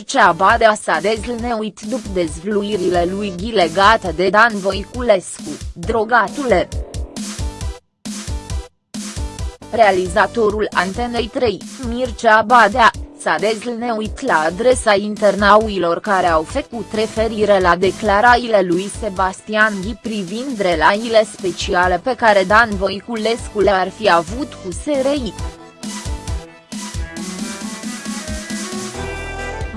Mircea Badea s-a dezlneuit după dezvluirile lui Ghi legate de Dan Voiculescu, drogatule. Realizatorul Antenei 3, Mircea Badea, s-a dezlneuit la adresa internauilor care au făcut referire la declarațiile lui Sebastian Ghi privind relațiile speciale pe care Dan Voiculescu le-ar fi avut cu SRI.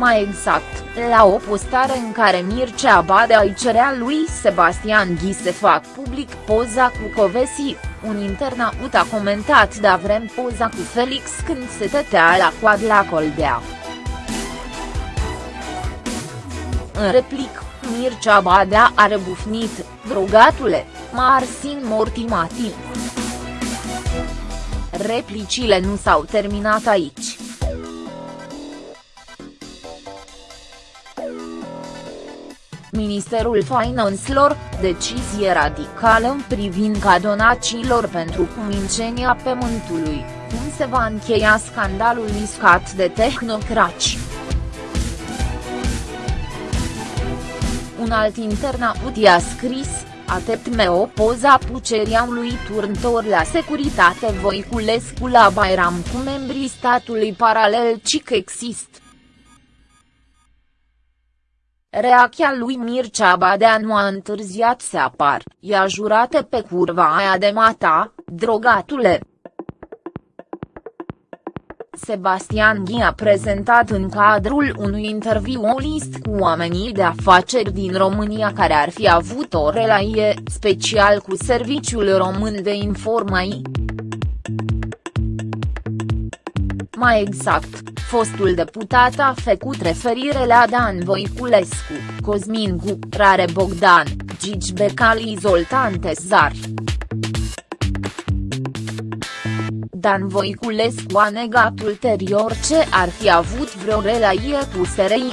Mai exact, la o postare în care Mircea Badea îi cerea lui Sebastian Ghi să fac public poza cu Covesi, un internaut a comentat da vrem poza cu Felix când se tătea la coad la Coldea. În replic, Mircea Badea a rebufnit, drogatule, Marsin Mortimati. Replicile nu s-au terminat aici. Ministerul Finanțelor, decizie radicală în privința donațiilor pentru cumincenia pământului, cum se va încheia scandalul iscat de tehnocraci. Un alt internaut i-a scris, ateptme o poza lui turntor la securitate Voiculescu la Bairam cu membrii statului paralel cic există. Reacția lui Mircea Badea nu a întârziat să apar, i-a jurat pe curva aia de mata, drogatule. Sebastian Ghi a prezentat în cadrul unui interviu o list cu oamenii de afaceri din România care ar fi avut o relație special cu Serviciul Român de Informații. Mai exact, fostul deputat a făcut referire la Dan Voiculescu, Cosmin Gu, Rare Bogdan, Gigi Becali Zoltan Tezar. Dan Voiculescu a negat ulterior ce ar fi avut vreo relație cu SRI.